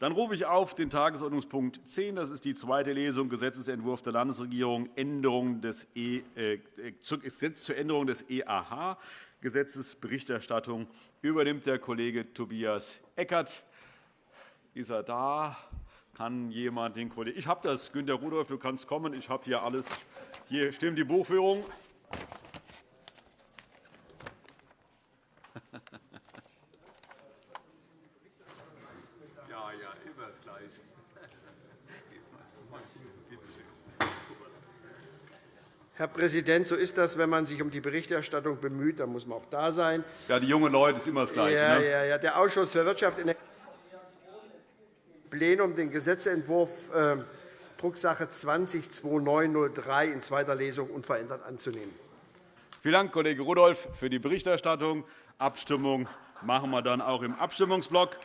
Dann rufe ich auf den Tagesordnungspunkt 10. Das ist die zweite Lesung Gesetzentwurf der Landesregierung Änderung des e, äh, Gesetz zur Änderung des EAH. Gesetzesberichterstattung übernimmt der Kollege Tobias Eckert. Ist er da? Kann jemand den Kollegen? Ich habe das, Günter Rudolph, du kannst kommen. Ich habe hier alles. Hier stimmt die Buchführung. Herr Präsident, so ist das, wenn man sich um die Berichterstattung bemüht. Dann muss man auch da sein. Ja, die jungen Leute ist immer das Gleiche. Ja, ne? ja, ja. Der Ausschuss für Wirtschaft im Plenum den Gesetzentwurf äh, Drucksache 20-2903 in zweiter Lesung unverändert anzunehmen. Vielen Dank, Kollege Rudolph, für die Berichterstattung. Abstimmung machen wir dann auch im Abstimmungsblock.